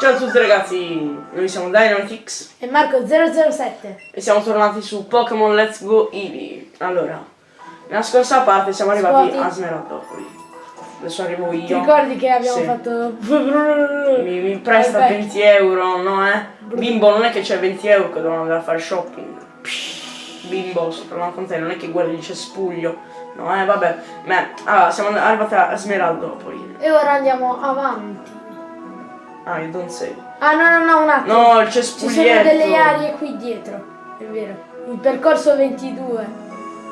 Ciao a tutti ragazzi, noi siamo Dynamitix E Marco 007. e siamo tornati su Pokémon Let's Go Eevee. Allora, nella scorsa parte siamo arrivati Scuoti. a Smeraldopoli. Adesso arrivo Ti io. ricordi che abbiamo Sì. fatto... Mi, mi presta Vai, vai. 20 euro, no eh? Bimbo, non è che c'è 20 euro che devono andare a fare shopping. Bimbo, sto parlando con te, non è che guardi il cespuglio. No, eh, vabbè. Beh, allora, siamo arrivati a Smeraldopoli. E ora andiamo avanti. Ah, you don't say. Ah no no no un attimo. No, il Ci cespuglietto. sono delle aree qui dietro. È vero. Il percorso 22.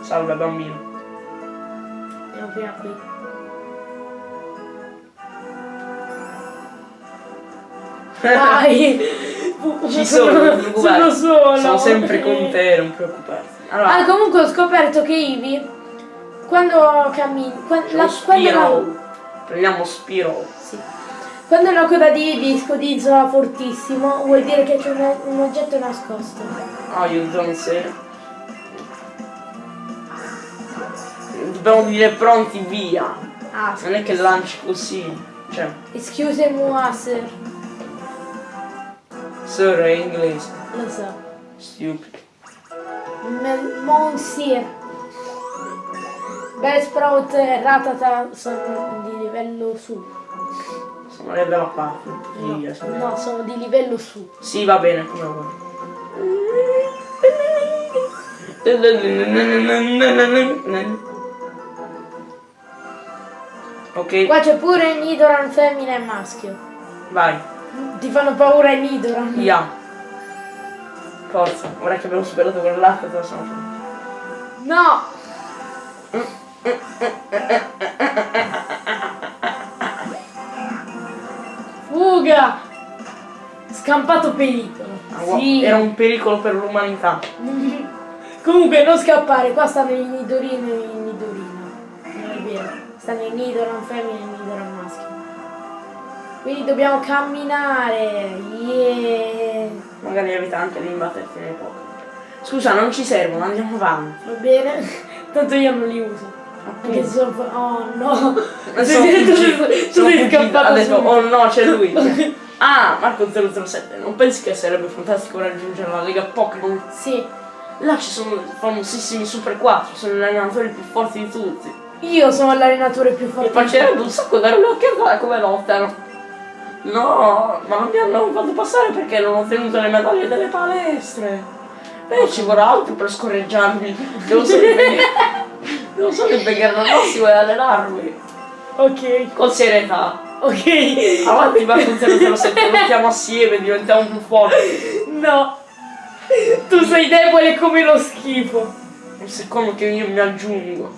Salve bambino. Andiamo prima qui. Dai. Ci sono, non sono preoccupare. solo. Sono sempre con te, non preoccuparti. Allora, Ah, comunque ho scoperto che Ivi quando cammini, c'è la, quando, la, Spiro. Prendiamo Spiro. Quando la coda di Ivi scodinzola fortissimo, vuol dire che c'è un, un oggetto nascosto. Oh, you don't say. Dobbiamo dire pronti, via. Ah, Non è che lanci così. Cioè, excusez-moi, sir. sir è inglese. Lo so. Stupid. Me- Monsieur. Bellsprout e Ratata sono di livello su. Sono le parte. No, Via, sono- no, sono di livello su. Sì, va bene, come vuoi. Ok, Qua c'è pure Nidoran femmina e maschio. vai. Ti fanno paura i Nidoran. Via. Forza, ora che abbiamo superato quell'altro, te lo siamo pronti. No! Fuga! Scampato pericolo. Ah, Sì. Era un pericolo per l'umanità. Comunque non scappare, qua stanno i Nidorino e i Nidorino. Non è vero. Stanno i Nidoran femmine e i Nidoran maschio. Quindi dobbiamo camminare. Yeah. Magari evita anche di imbatterti nei Pokémon. Scusa, non ci servono, andiamo avanti. Va bene? Tanto io non li uso. Perché Appunto. sono... Oh no! Sono tu sono fuggito, scappato ha detto, oh no, c'è lui. ah, Marco 007, non pensi che sarebbe fantastico raggiungere la Lega Pokémon? Sì. Là ci sono i famosissimi Super 4, sono gli allenatori più forti di tutti. Io sono l'allenatore più Mi forte. piacerebbe un sacco dare un'occhiata come lottano. No, ma non mi hanno fatto passare perché non ho ottenuto le medaglie delle palestre. Beh, ci vorrà altro per scorreggiarmi. Devo solo impegnare, devo solo impegnare al massimo e allenarmi. Ok. Con serietà. Ok. Avanti Marco 007, lottiamo assieme, diventiamo più forti. No. Tu sei debole come lo schifo. Un secondo che io mi aggiungo.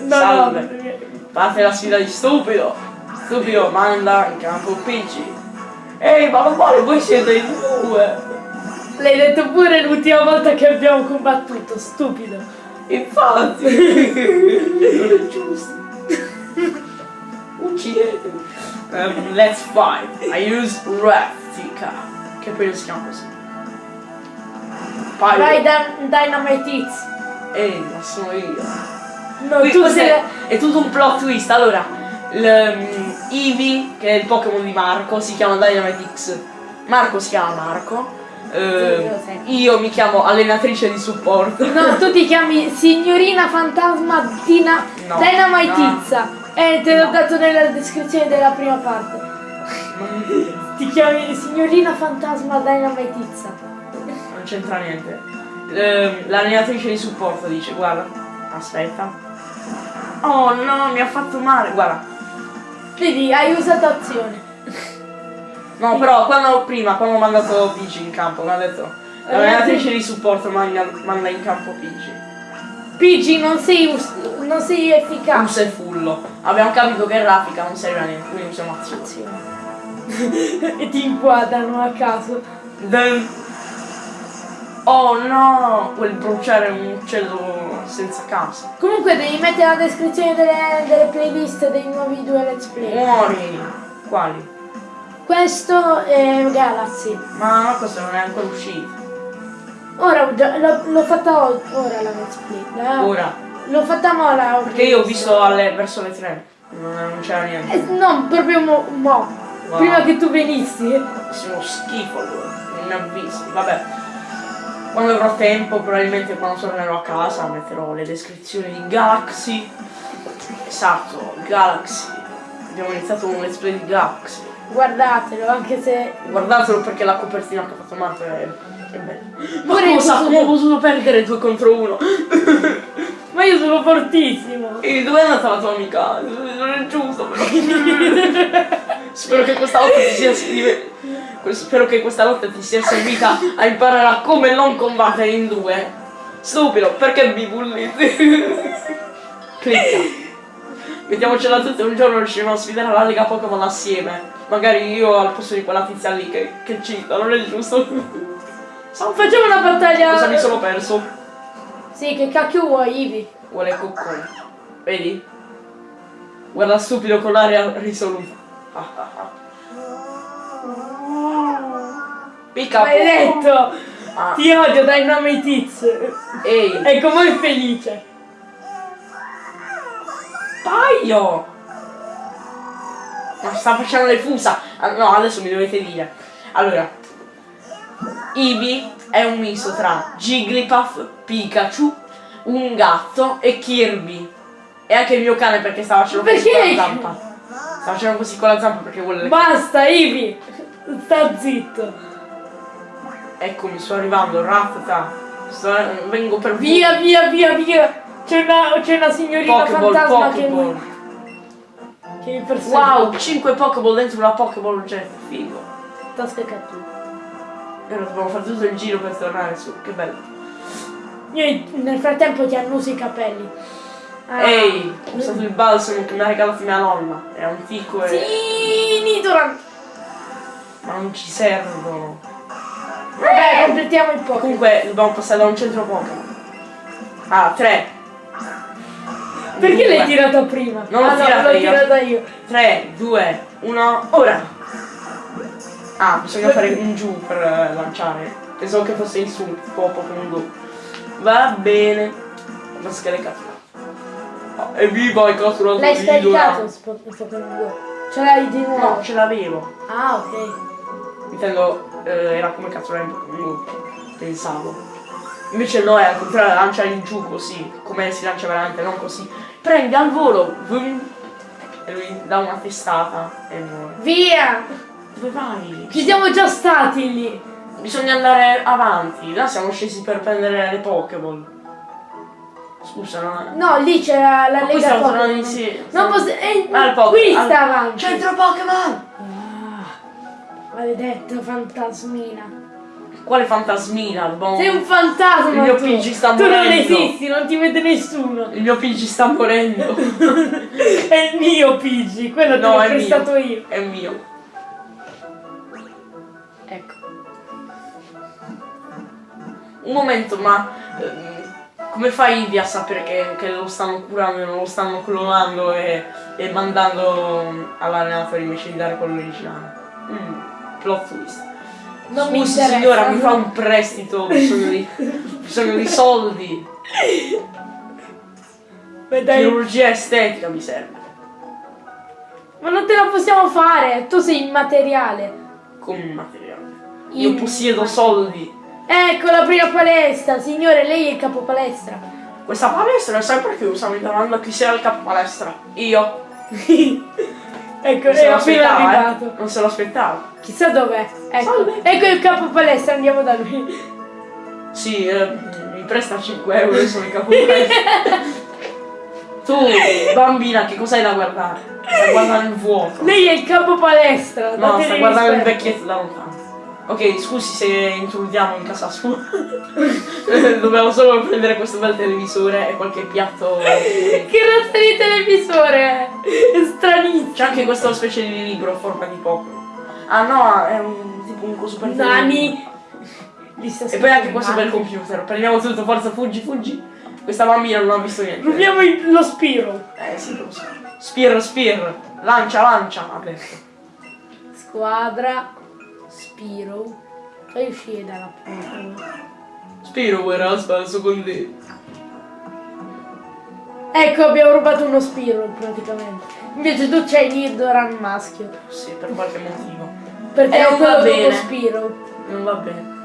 No, Salve. no. Parte la sfida di stupido. Stupido manda in campo PC. Ehi, ma non vale, voi siete in due. L'hai detto pure l'ultima volta che abbiamo combattuto, stupido. Infatti. non è giusto. Uccidetemi. Um, let's fight. I use Raftica. Che poi si chiama così. Pyro. Vai Dan- Dynamite Hits. Ehi, ma sono io. No, Qui- tu sei è, tutto un plot twist. Allora, Eevee, che è il Pokémon di Marco, si chiama Dynamite X. Marco si chiama Marco. Ehm, io mi chiamo allenatrice di supporto. No, tu ti chiami signorina fantasma Dina No, Dynamite no. Eh, te l'ho No. dato nella descrizione della prima parte. Ti chiami signorina fantasma Dynamite Izza. Non c'entra niente. Ehm, L'allenatrice di supporto dice, guarda, aspetta. Oh no, mi ha fatto male, guarda. Vedi, hai usato azione. No, però quando prima, quando ho mandato Pidgey in campo, mi ha detto l'allenatrice di supporto manda, manda in campo Pidgey. Pigi, non sei, non sei efficace. Usa il fullo. Abbiamo capito che Raffica non serve a niente, quindi usiamo azione. Azione. e ti inquadrano a caso. Then- Oh no, quel bruciare un uccello senza casa. Comunque devi mettere la descrizione delle, delle playlist dei nuovi due let's play. Muori! Quali? Questo è Galaxy. Ma questo non è ancora uscito. Ora ho già- l'ho, fatta ora la let's play. La- Ora. L'ho fatta mo la Perché io ho visto alle- verso le 3. Non, non c'era niente. Eh, no, proprio mo, mo. Wow. Prima che tu venissi. Sei uno schifo allora, non mi avvisi, vabbè. Quando avrò tempo, probabilmente quando tornerò a casa, metterò le descrizioni di Galaxy. Esatto, Galaxy. Abbiamo iniziato un let's play di Galaxy. Guardatelo, anche se. Guardatelo perché la copertina che ha fatto Marco è, è bella. Ma Pure io cosa? Come ho potuto perdere 2 contro 1? Ma io sono fortissimo. E dove è andata la tua amica? Non è giusto però. Spero che questa volta ti sia que- Spero che questa volta ti sia servita a imparare a come non combattere in due. Stupido, perché mi bulli? Clicca. Mettiamocela tutte un giorno riusciremo a sfidare la Lega Pokémon assieme. Magari io al posto di quella tizia lì che, che cita, non è giusto? Facciamo una battaglia. Cosa mi sono perso? Sì, che cacchio vuoi, Ivi? Vuole coccone. Vedi? Guarda stupido con l'aria risoluta. Ah, ah, ah. Maledetto! Ah, Ti odio, Dynamitiz! ehi, Ecco, mo' è felice! Paio! Ma sta facendo le fusa. Ah, no, adesso mi dovete dire. Allora, Eevee è un misto tra Jigglypuff, Pikachu, un gatto e Kirby. E anche il mio cane perché sta facendo così Perché? con la zampa. Sta facendo così con la zampa perché vuole le Basta, Ivi! Sta zitto! Eccomi, sto arrivando, Rattata. Sto, vengo per Via, via, via, via! C'è una, c'è una signorina Pokéball, fantasma che Pokéball. mi, che mi persegue. Wow, 5 Pokéball dentro una Pokéball jet, figo. Tasca cattura. E ora dobbiamo fare tutto il giro per tornare su, che bello. Io nel frattempo ti annuso i capelli. Ah. Ehi, ho usato il balsamo che mi ha regalato mia nonna. È antico e. Sì, Nidoran! ma non ci servono. Vabbè, completiamo il Pokémon. Comunque dobbiamo passare da un centro Pokémon. Ah, 3. Perché l'hai tirata prima? Non l'ho ah, no, tirata l'ho io. tirata io. 3, 2, 1, ora! Ah, bisogna fare un giù per eh, lanciare. Pensavo che fosse in su, tipo Pokémon Go. Va bene. Le cattura. Oh, evviva, hai catturato L'hai scaricato il il Pokémon Go? Ce l'hai di nuovo? No, ce l'avevo. Ah, ok. Intendo, eh, era come catturare in Pokémon Go. Pensavo. Invece no, è al contrario, lancia in giù così. Come si lancia veramente, non così. Prendi al volo. vum, E lui dà una testata e muore. Via! Dove vai? Ci siamo già stati lì. Bisogna andare avanti. Là siamo scesi per prendere le Pokéball. Scusa, non è... No, lì c'era la Ma Lega stiamo tornando Pokémon. insieme. Non posso... Eh, il Pokémon. qui Ah, sta avanti. Centro Pokémon! Ah, maledetto fantasmina. Quale fantasmina? Dobbiamo- Sei un fantasma Il mio tu. PG sta Tu non morendo. esisti, non ti vede nessuno. Il mio PG sta morendo. È il mio PG, quello te No, l'ho è prestato mio. io. È mio. Ecco. Un momento, ma ehm, come fai Ivy a sapere che, che lo stanno curando e non lo stanno clonando e, e mandando all'allenatore invece di dare quello originale? Mm, plot twist. Non mi Scusi interessa. signora, mi fa un prestito, ho bisogno di, bisogno di soldi. Beh, dai. Chirurgia estetica mi serve. Ma non te la possiamo fare, tu sei immateriale. Come materiale. Io possiedo soldi. Ecco la prima palestra, signore, lei è il capo palestra. Questa palestra è sempre chiusa, mi domando chi sia il capo palestra. Io. ecco, è appena aspettava, eh. arrivato. Non se lo aspettavo. Chissà dov'è. Ecco, Salve. ecco il capo palestra, andiamo da lui. Sì, eh, mi presta 5 euro, io sono il capo palestra. Tu, bambina, che cos'hai da guardare? Stai guardando il vuoto. Lei è il capo palestra. No, datele stai guardando il rispetto. vecchietto da lontano. Ok, scusi se intrudiamo in casa sua. Dobbiamo solo prendere questo bel televisore e qualche piatto. Che razza di televisore è? Stranissimo. C'è anche questa specie di libro a forma di Pokémon. Ah no, è un tipo un coso per Nani. E poi anche questo bel computer. Prendiamo tutto, forza, fuggi, fuggi. Questa bambina non ha visto niente. Rubiamo lo Spiro. Eh sì, lo so. Spear, spear. Lancia, lancia. Ha detto. Squadra. Spiro. Fai uscire dalla porta. Spiro era spasso con te. Ecco, abbiamo rubato uno Spiro praticamente. Invece tu c'hai Nidoran maschio. Sì, per qualche motivo. Perché Eh, è non quello va dopo bene. Spiro. Non va bene.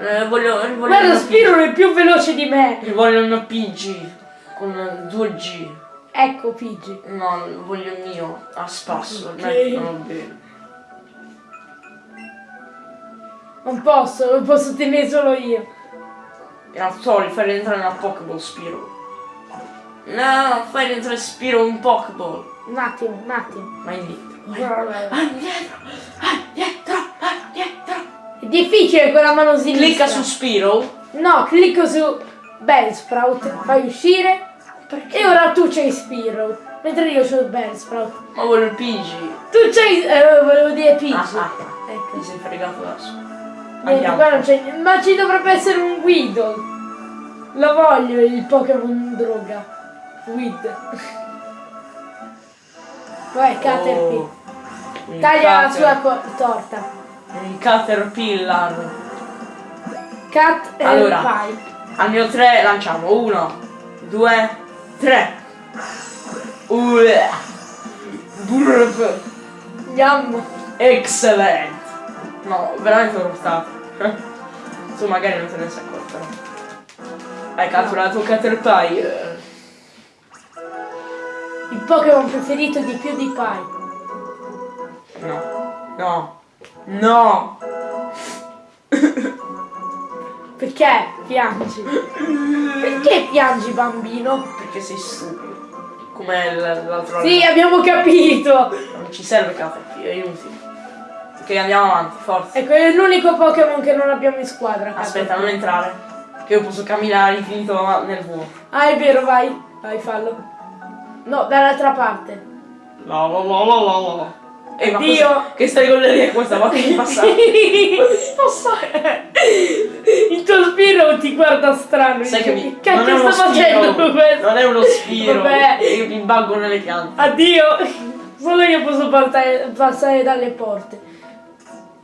Eh, voglio, voglio Guarda, Spiro è più veloce di me. PG. Voglio una PG con 2G. Ecco, Pigi. No, voglio il mio a spasso. Ok. Non va bene. Non posso, lo posso tenere solo io. E non so, li fai rientrare nella Pokéball Spiro. No, fai rientrare Spiro in Pokéball. Un attimo, un attimo. Ma indietro. È Ah, indietro. Ah, indietro. Indietro. difficile con la mano sinistra. Clicca su Spiro. No, clicco su Bellsprout, fai uscire. E ora tu c'hai Spiro. Mentre io c'ho Bellsprout. Ma voglio il PG. Tu c'hai. Eh, volevo dire Pigi. Ah, ah. Ecco. Mi sei fregato adesso. Niente, niente. Ma ci dovrebbe essere un Weedle. Lo voglio il Pokémon droga. Weed. Vai, Caterpie. Oh, Taglia la sua torta. Un Caterpillar. Cat e Allora. Pie. Al mio 3 lanciamo. 1, 2, 3. Burp. Yum. Excellent. No, veramente l'ho stato. Tu magari non te ne sei accorto. no? Hai catturato Caterpie. Il Pokémon preferito di più di Pie. No. No. No. Perché piangi? Perché piangi bambino? Perché sei stupido. Come l'altro Sì, abbiamo capito. Non ci serve Caterpie, è inutile. Ok, andiamo avanti, forza. Ecco, è l'unico Pokémon che non abbiamo in squadra. Aspetta, non entrare. Che io posso camminare all'infinito nel vuoto. Ah, è vero, vai. Vai, fallo. No, dall'altra parte. La la la la la la. Eh, ma Dio. cosa- Che stregoneria è questa? Ma che mi passa? Ma che passa? Il tuo spiro ti guarda strano. Sai che mi... che cacchio sta facendo questo? Non è uno spiro. Vabbè. Io mi baggo nelle piante. Addio. Solo io posso passare, passare dalle porte.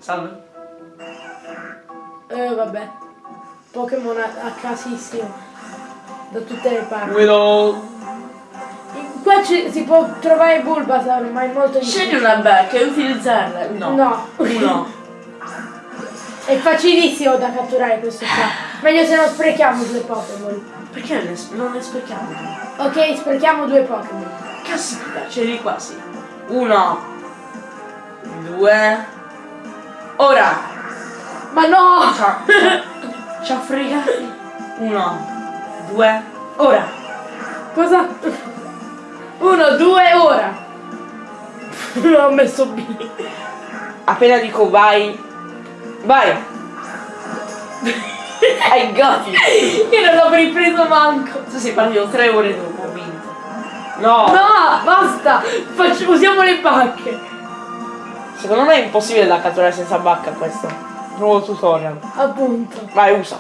Salve. Eh, vabbè. Pokémon a, a casissimo. Da tutte le parti. Guido. Qua ci- si può trovare Bulbasaur, ma è molto Scegli difficile. una becca e utilizzarla. No. No. Uno. È facilissimo da catturare questo qua. Meglio se non sprechiamo due Pokémon. Perché ne- non ne sprechiamo? Ok, sprechiamo due Pokémon. Caspita, c'eri quasi. Uno. Due. Ora. Ma no! Ci ha fregati. Uno. Due. Ora. Cosa? Uno, due, ora. Non ho messo B. Appena dico vai. Vai. I got it. Io non l'ho ripreso manco. Tu sei partito tre ore dopo, ho vinto. No. No, basta! Faccio- usiamo le bacche. Secondo me è impossibile da catturare senza bacca questo. Nuovo tutorial. Appunto. Vai, usa.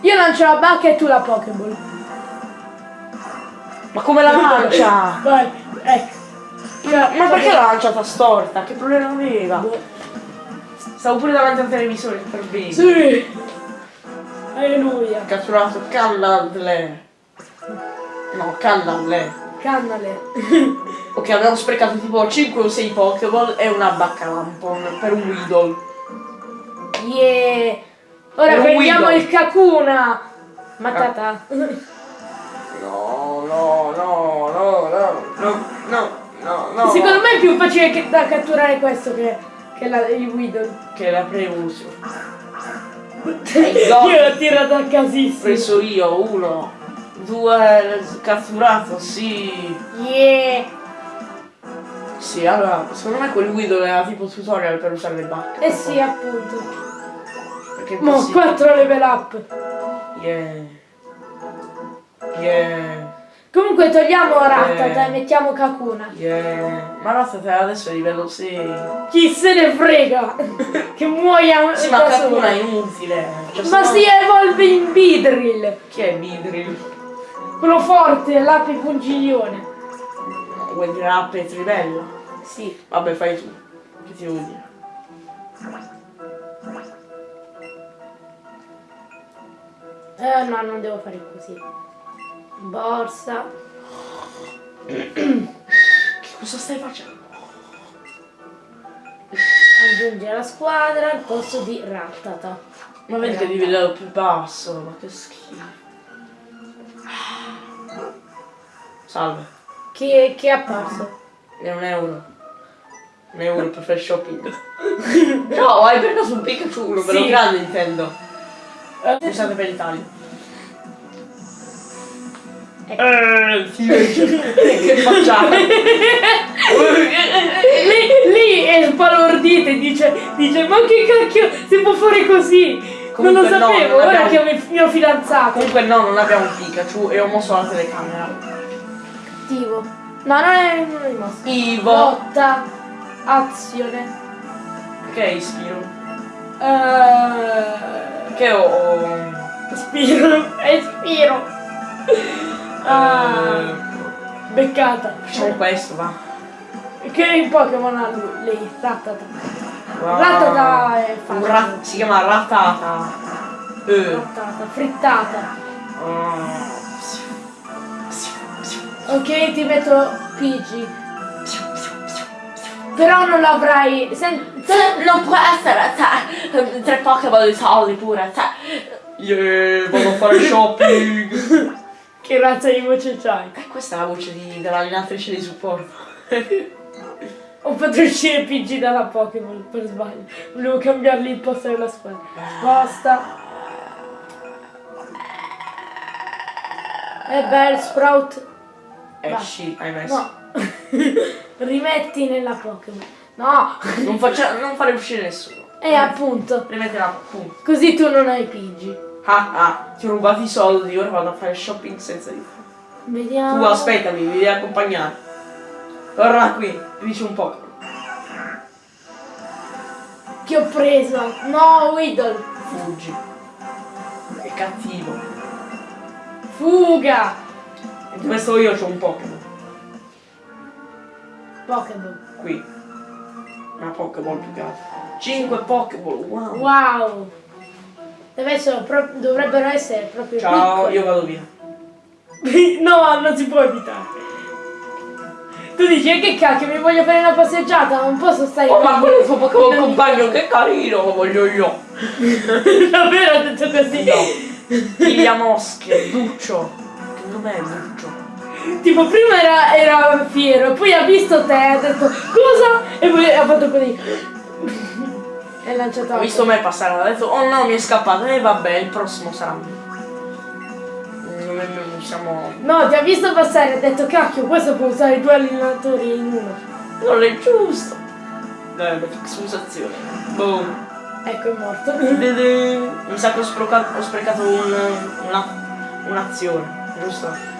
Io lancio la bacca e tu la Pokéball. Ma come la lancia? Vai, ecco. Ma, ma perché l'ha lanciata storta? Che problema aveva? Stavo pure davanti al televisore per bene. Sì. Alleluia. Catturato Cannadle. No, Cannadle. Cannale. Ok, abbiamo sprecato tipo 5 o 6 Pokéball e una Baccalampon per un Weedle. Yeah. Ora un prendiamo Weedle. il Kakuna. Matata. No, no, no, no, no, no, no, no, no. Secondo me è più facile che- da catturare questo che, che la, il Weedle. Che la preuso. Io l'ho tirato a Ho casissimo. preso io, uno, due, catturato, sì. Yeah. Sì, allora, secondo me quel Weedle era tipo tutorial per usare le bacche. Eh sì, appunto. Perché Mo' impossibile. 4 level up. Yeah. Yeah. Comunque togliamo Rattata e mettiamo Kakuna. Yeah. Ma Rattata adesso è livello 6. Chi se ne frega? che muoia Sì, ma. Kakuna è inutile. Cioè, Ma no- si evolve in Beedrill. Chi è Midril? Quello forte, l'ape pungiglione. Vuoi dire app e trivella? Sì. Vabbè, fai tu. Che ti devo dire? Eh no, non devo fare così. Borsa. Che Cosa stai facendo? Aggiunge alla squadra al posto di Rattata. Ma vedi che di livello più basso, ma che schifo. Salve, Chi, chi è apparso? è un euro. Un euro per fare shopping. Ciao, hai per caso un Pikachu, uno bello Sì. grande intendo. Eh. Scusate per l'Italia. Ecco. Eh, sì, che facciamo? lì, lì è spalordita e dice, dice ma che cacchio si può fare così? non lo Comunque no, sapevo, non ora abbiamo- che ho il mio fidanzato. Comunque no, non abbiamo un Pikachu e ho mosso la telecamera. Cattivo. No, non è, non è rimosso. Ivo. Lotta, azione. Che è Ispiro? Eh, Che ho... Spiro, è Spiro. Ah, eh, beccata. facciamo questo, va. Che Pokémon ha lui? Lei, Rattata. Wow. Rattata è facile. rat- si chiama Ratata. Eh. Rattata, frittata. Ah. Ok, ti metto PG. Però non l'avrai. Sen- Se- Non può essere, te. Tre Pokéball di soldi pure, te. Yeah, vado a fare shopping. che razza di voce c'hai? Eh, questa è la voce di, dell'allenatrice di supporto. Ho fatto uscire PG dalla Pokémon per sbaglio. Volevo cambiargli il posto della squadra. Basta. E bel Sprout. Esci, hai messo. No. Rimetti nella Pokémon. No. Non, faccia- non fare uscire nessuno. E appunto. Rimettila, punto. Così tu non hai PG. Ah, ah, ti ho rubato i soldi, ora vado a fare shopping senza di te. Vediamo. Tu aspettami, mi devi accompagnare. Torna qui, dici un po'. Che ho preso. No, Weedle. Fuggi. È cattivo. Fuga. E dove sto io c'ho un Pokémon. Pokémon. Qui. Una Pokéball più che altro. 5 Pokéball, wow. Wow. Dovrebbero essere proprio Ciao, piccoli. io vado via. No, non si può evitare. Tu dici, "E che cacchio, mi voglio fare una passeggiata, non posso stare Oh, qui." ma quello è il tuo Pokémon compagno, che carino, lo voglio io. Davvero ho detto così? No. Piglia mosche, Duccio. Che dov'è Duccio? Tipo, prima era, era fiero, poi ha visto te, ha detto, cosa? E poi ha fatto così. e lanciato Ha visto me passare, ha detto, oh no, mi è scappato. E vabbè, il prossimo sarà siamo... No, ti ha visto passare ha detto, cacchio, questo può usare due allenatori in uno. Non è giusto. Dai, scusazione. Boom. Ecco, è morto. Mi sa che ho sprecato, ho sprecato un, un'azione, giusto?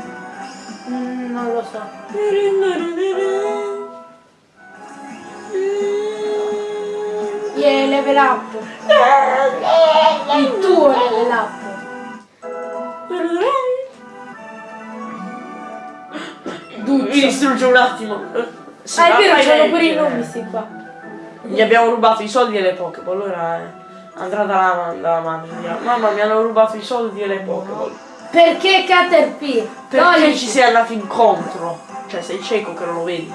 Mm, non lo so. Yeah, level up. Il tuo level up. Mi distrugge un attimo. Sì, ah, è vero, c'hanno pure i nomi sti qua. Gli abbiamo rubato i soldi e le Pokéball, allora eh, andrà dalla, dalla madre. dirà, Mamma mi hanno rubato i soldi e le Pokéball. Perché Caterpie? Perché no, ci sei andato incontro? Cioè sei cieco che non lo vedi?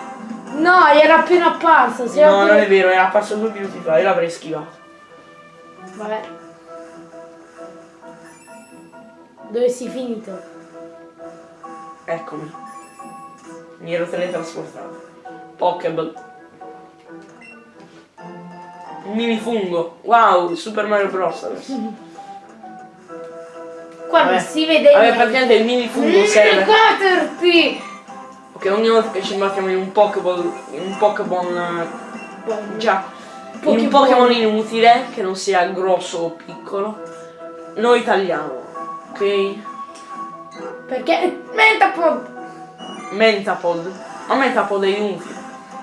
no, era appena apparso. No, non pure- è vero, era apparso due minuti fa, io l'avrei schivato. Vabbè. Dove sei finito? Eccomi. Mi ero teletrasportato. Pokéball. Un mini fungo. Wow, Super Mario Bros. Qua non si vede Vabbè, praticamente il mini fungo serve. Caterpie! Ok, ogni volta che ci imbattiamo in un Pokéball. In un Pokémon. Già. In un. Pokémon inutile, che non sia grosso o piccolo. Noi tagliamo. Ok? Perché? Metapod! Mentapod. Ma Mentapod è inutile.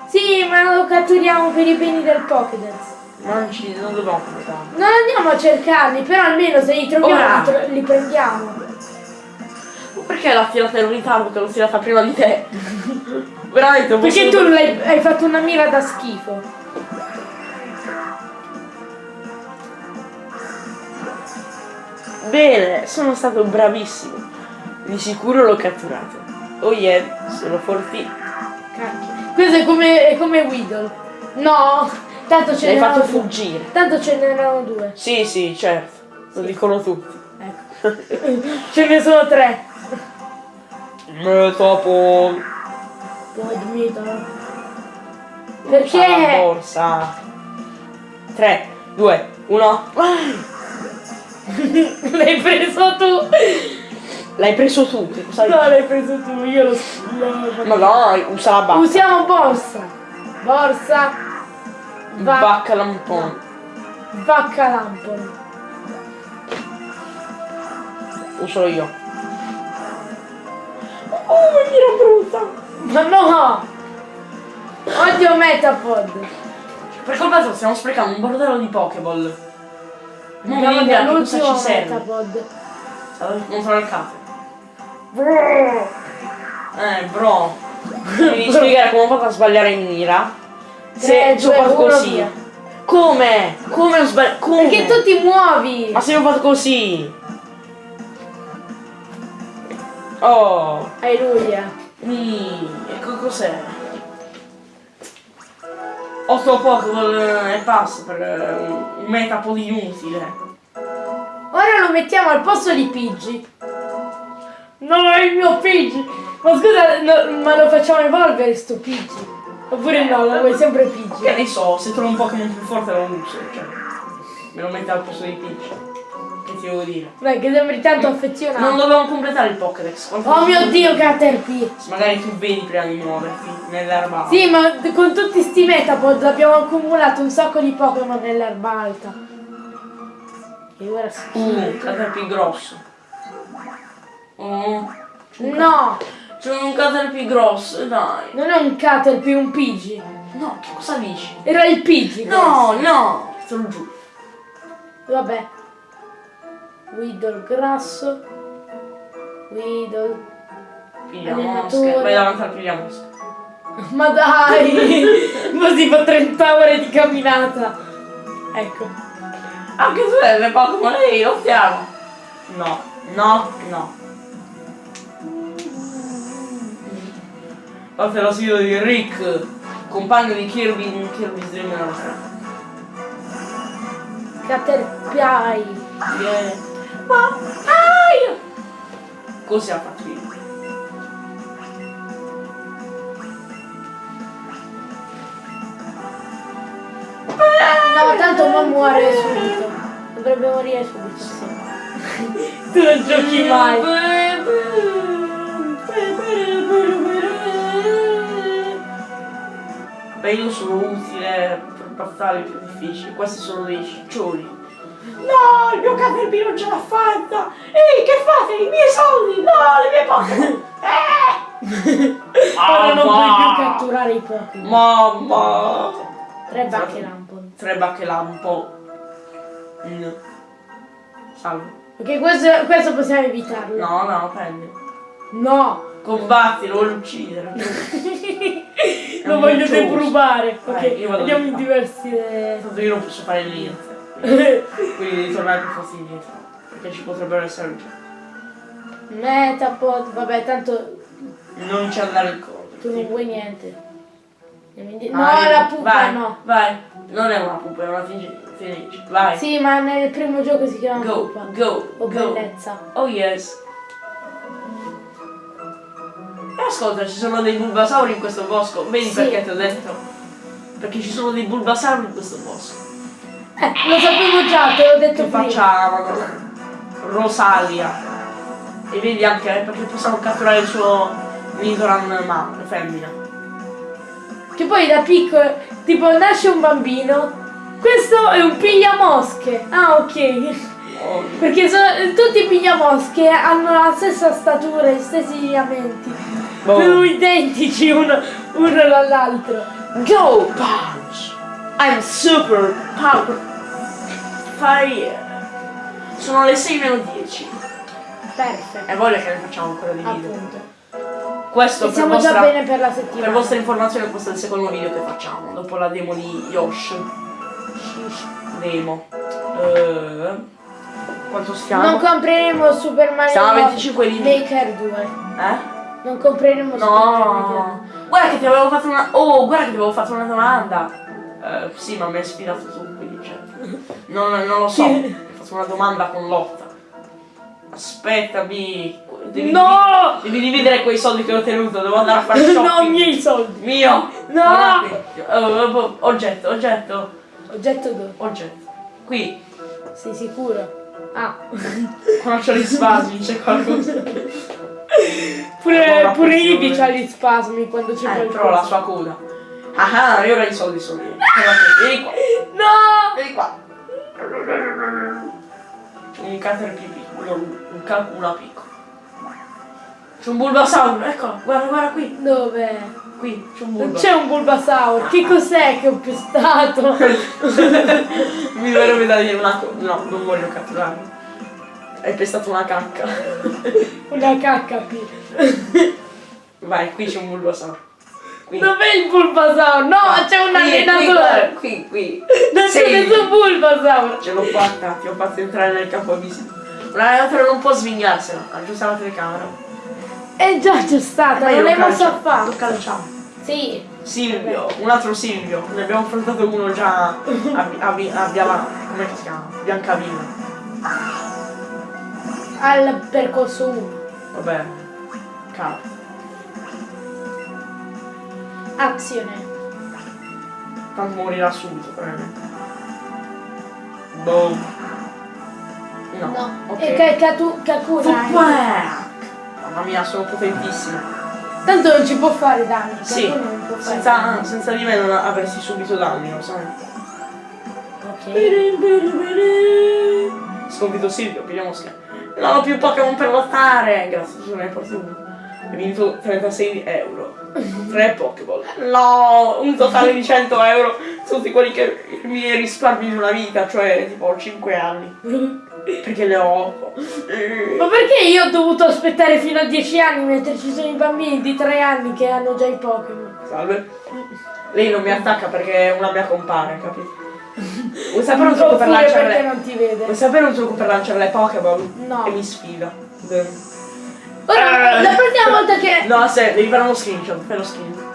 Sì, ma lo catturiamo per i beni del Pokédex. Non ci non dobbiamo portarlo. Non andiamo a cercarli, però almeno se li troviamo Ora. li, prendiamo. Perché l'ha tirata in ritardo che l'ho tirata prima di te? Veramente non Perché tu l'hai- hai fatto una mira da schifo. Bene, sono stato bravissimo. Di sicuro l'ho catturato. Oh yeah, sono forti. Cacchio. Questo è come, è come Weedle. No, tanto ce L'hai n'erano fatto due. fuggire. Tanto ce n'erano due. Sì, sì, certo. Lo dicono tutti. Ecco. ce ne sono tre. Metapod. Poi Dmito. La Perché? borsa. 3, 2, 1. L'hai preso tu. L'hai preso tu, cosa No, l'hai preso tu, io lo l'ho Ma dai, usa la bacca. Usiamo borsa. Borsa. Va- Bacca un po'. Vacca lampone. Uso io. Oh, che mira brutta. Ma no! Odio Metapod. Per colpa tua stiamo sprecando un bordello di Pokéball. Non mi viene neanche cosa ci serve. Metapod. Non sono il capo. Eh, bro. Devi spiegare come ho fatto a sbagliare in mira. Se ho fatto così. via. Come? Come ho sbagliato? Come? Perché tu ti muovi! Ma se ho fatto così? Oh. Alleluia. Mi. E co- cos'è? 8 Pokéball eh, e basta per eh, un un metapod inutile. Ora lo mettiamo al posto di Pidgey. No, è il mio Pidgey! Ma scusa, no, ma lo facciamo evolvere sto Pidgey? Oppure no, lo vuoi sempre Che Pidgey? ne so, se trovo un Pokémon più forte lo uso, cioè. Me lo metto al posto di Peach. Che ti devo dire? Dai, che sembri tanto Non affezionato. dobbiamo completare il Pokédex. Oh mio dio, Caterpie! Magari tu vedi prima di muoverti nell'erba. Sì, ma con tutti sti Metapod abbiamo accumulato un sacco di Pokémon nell'erba alta. E ora si Uh, Caterpie grosso. Oh. No, C'è un Caterpie grosso, dai. non è un Caterpie, un Pidgey. No, che cosa dici? Era il Pidgey. No, no. Sono giù. Vabbè. Weedle grasso. Weedle. Piglia Allenatore. mosche. Vai davanti al piglia mosche. Ma dai! Così fa 30 ore di camminata. Ecco. Anche tu hai le Pokémon lì, lottiamo. No, no, no. Parte la sfida di Rick, compagno di Kirby in Kirby's Dream Land. Caterpie. Yeah. Ma ai! Così ha fatto io. No, tanto non muore subito. Dovrebbe morire subito, tu non giochi mai. Beh, io sono utile per battaglie più difficili, questi sono dei ciccioni. No, il mio Caterpie non ce l'ha fatta! Ehi, che fate? I miei soldi! No, le mie Pokémon! Eh! Ora non puoi più catturare i Pokémon. Mamma! Tre bacche lampon. Tre bacche lampo. Mm. Salve. Ok, questo, questo possiamo evitarlo. No, no, prendi. No. Combatti, lo uccidere. Lo voglio miccioso. depurubare. Ok, Eh, andiamo di in diversi. Tanto io non posso fare niente. Quindi, quindi devi tornare per forza indietro. Perché ci potrebbero essere Metapod, vabbè, tanto Non ci andare incontro. tu non vuoi niente. No, Vai, la pupa vai, no. Vai. Non è una pupa, è una fenice. Vai. Sì, ma nel primo gioco si chiama Go, pupa. go, O go. bellezza. Oh yes. Ascolta, ci sono dei bulbasauri in questo bosco. Vedi Sì. perché ti ho detto? Perché ci sono dei bulbasauri in questo bosco. Eh, lo sapevo già, te l'ho detto Che prima. facciamo? Rosalia. E vedi anche eh, perché possiamo catturare il suo Nidoran ma femmina. Che poi da piccolo, tipo nasce un bambino, questo è un pigliamosche. Ah, ok. Oh, Perché sono, tutti i pigliamosche hanno la stessa statura, gli stessi lineamenti. Boh. Sono identici uno, uno dall'altro. Go punch! I'm super power fire! Sono le 6 meno 10. Perfetto. E voglia che ne facciamo ancora di video. Appunto. Questo per siamo già vostra, bene per la per settimana. vostra informazione questo è il secondo video che facciamo, dopo la demo di Yosh. Demo. Eh, quanto stiamo? Non compreremo Super Mario Siamo a Bros. 25 di- Maker 2. eh? Non compreremo No! Guarda che ti avevo fatto una. Oh, guarda che ti avevo fatto una domanda. Eh, sì, ma mi hai sfidato tu, quindi cioè. Non, non lo so. Mi hai fatto una domanda con lotta. Aspettami. Devi, No! Devi dividere quei soldi che ho tenuto, devo andare a fare shopping. No, miei soldi. Mio! No! Qui. Oh, oh, oggetto, oggetto, Oggetto dove? oggetto. Qui, Sei sicuro? Ah. quando c'ho gli spasmi c'è qualcosa. Pure, pure. Ivi c'ha gli spasmi quando c'è Eh, qualcosa. però la sua coda. Ah ah, io ora i soldi sono io. Vieni qua, No! vieni qua. Un caterpie piccolo, un calcula piccolo. C'è un bulbasauro, ecco, guarda, guarda qui, Dove? qui, c'è un Non bulba. c'è un bulbasauro. Che cos'è che ho pestato? Mi verrebbe da dire una. No, non voglio catturarlo. Hai pestato una cacca. Una cacca qui. Vai, qui c'è un bulbasauro. Qui. Dov'è il bulbasauro? No, c'è un Qui, qui, allenatore. guarda, Qui, qui. Non c'è nessun bulbasauro. Ce l'ho fatta, ti ho fatto entrare nel campo visita. Un allenatore non può svignarsela, aggiusta la telecamera. È già c'è stata, Ma io non l'hai mosso calcio- affatto. Lo calciamo. Sì. Silvio, un altro Silvio, ne abbiamo affrontato uno già a, a, a, a Biala- come si chiama? Biancavilla. Al percorso 1. Vabbè, capo. Azione. Tanto morirà subito, probabilmente. Boom. No. No. ok. E Ka- Katu- Kakuna. Footwork! Mamma mia, sono potentissimo. Tanto non ci può fare danni. Sì, fare senza, danni. senza di me non avresti subito danni, lo sai. Ok. Sconfitto Silvio, pigliamo scheda. Non ho più Pokémon per lottare! Grazie, hai portato uno. Hai vinto 36 euro. 3 Pokéball. No, un totale di 100 euro. Tutti quelli che mi risparmi in una vita, cioè tipo 5 anni. Perché ne ho 8. Ma perché io ho dovuto aspettare fino a 10 anni mentre ci sono i bambini di 3 anni che hanno già i Pokémon? Salve. Lei non mi attacca perché è una mia compare, capito? Vuoi sapere un trucco per lanciare le... non ti vede? Vuoi sapere un trucco per lanciare le Pokéball? No. E mi sfida. Ora, la prossima volta che... No, se devi fare uno screenshot, fai lo screen.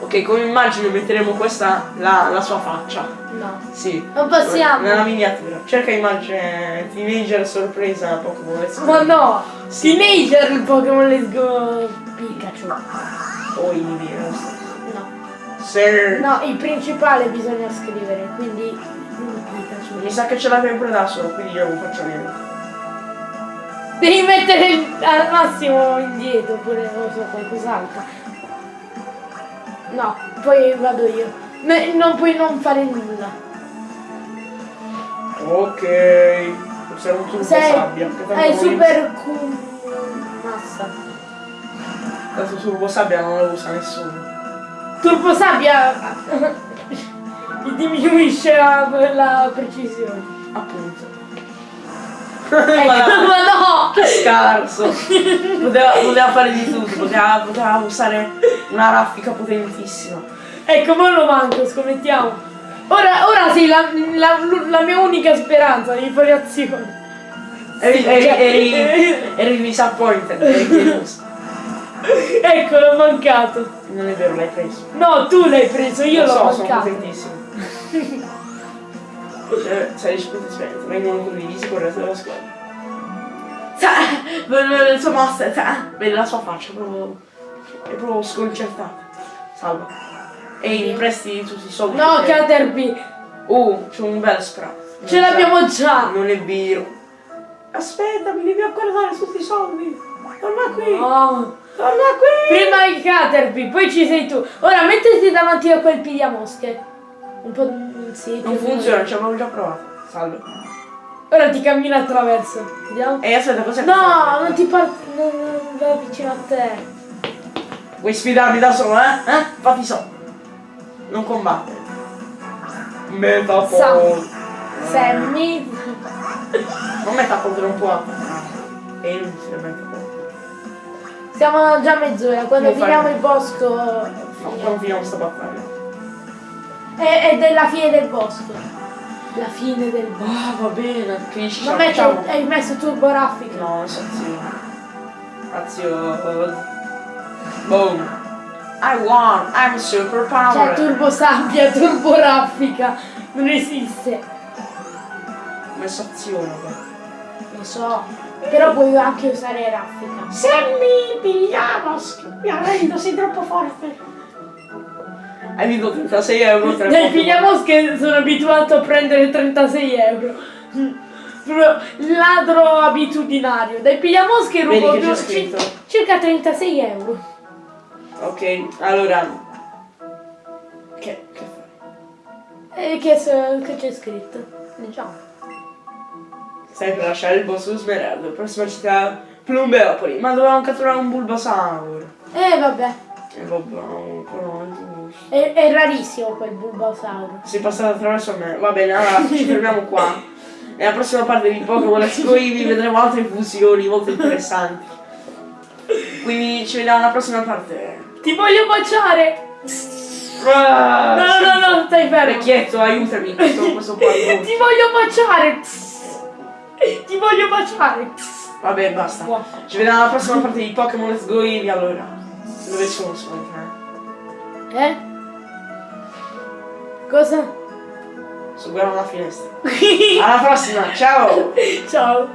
Ok, come immagine metteremo questa, la, la sua faccia. No. Sì. Non possiamo. Nella miniatura. Cerca immagine teenager sorpresa Pokémon Let's Go. Ma no! Sì. Teenager Pokémon Let's Go Pikachu. O Eevee, non so. No. Il principale bisogna scrivere, quindi. Mi sa che ce l'avevo pure da solo, quindi io non faccio niente. Devi mettere il- al massimo indietro oppure non so qualcos'altro. No, poi vado io. Ne- non puoi non fare nulla. Ok. Un turbo Sei sabbia. hai super Q massa. Tanto turbo sabbia non lo usa nessuno. Turbo sabbia diminuisce la, la precisione. Appunto. Ecco, Ma no! Che scarso! poteva, poteva fare di tutto, poteva, poteva usare una raffica potentissima. Ecco, ma lo manco, scommettiamo. Ora, ora sei la, la, la mia unica speranza di fare azione. Eri, eri, cioè- eri, eri disappointed, eri. Ecco, l'ho mancato. Non è vero, l'hai preso. No, tu l'hai preso, io Lo l'ho so, sono mancato. potentissimo. Cioè, sei risposto esperienza, vengono condivisi con il resto della squadra. Sa- Il suo master, sa- vede la sua faccia, proprio, è proprio sconcertata. Salva. E mi presti tutti i soldi. No, che- Caterpie, Uh, c'è un bel sprat. ce l'abbiamo già. Non è vero. Aspetta, mi devi ancora dare tutti i soldi. Torna qui. No. Torna qui. Prima il Caterpie, poi ci sei tu. Ora mettiti davanti a quel pigliamosche. Un po' mm, sì. Non funziona, ci avevo già provato. Salve. Ora ti cammina attraverso. Vediamo. E aspetta, cos'è? No, non ti parti. Non, non va vicino a te. Vuoi sfidarmi da solo, eh? Eh? Fatti so. Non combattere. Metapol. Sammy. Non Metapol che non può attaccare. È inutile Metapol. Siamo già a mezz'ora. Quando finiamo il bosco. Quando finiamo sta battaglia. È, è della fine del bosco. La fine del bosco. Ah, va bene. Che ce la metti, facciamo? hai messo turbo raffica. No. Azio. Boom. I won, I'm super Cioè, power. turbo sabbia, turbo raffica. Non esiste. Ho messo azione. qua. Lo so. Però puoi anche usare raffica. Se mi pigliamo, mi arrendo, sei troppo forte. Hai vinto 36 euro Nel pigliamosche sono abituato a prendere 36 euro. Ladro abitudinario. Dai pigliamosche Vedi rubo che c'è due- scritto? ci- circa 36 euro. Ok, allora. Che, che fai? E che, che c'è scritto? Diciamo. Stai per lasciare il boss Smeraldo. Prossima città, Plumbeopoli. Ma dovevamo catturare un Bulbasaur. Eh vabbè. E vabbè, ancora non è. È, rarissimo quel Bulbasauro. Si è passato attraverso me. Va bene, allora ci fermiamo qua. Nella prossima parte di Pokémon Eevee vedremo altre fusioni molto interessanti. Quindi ci vediamo alla prossima parte. Ti voglio baciare! Ah, No, no, no, stai fermo. Vecchietto, aiutami. Questo, questo. Ti voglio baciare! Ti voglio baciare! Vabbè, basta. Buono. Ci vediamo alla prossima parte di Pokémon Let's Go Eevee allora. Dove sono sono tre? Eh? Cosa? Guardando la finestra. Alla prossima, ciao! Ciao!